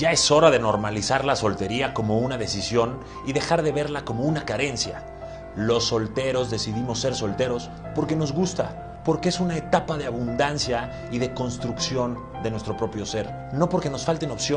Ya es hora de normalizar la soltería como una decisión y dejar de verla como una carencia. Los solteros decidimos ser solteros porque nos gusta, porque es una etapa de abundancia y de construcción de nuestro propio ser, no porque nos falten opciones.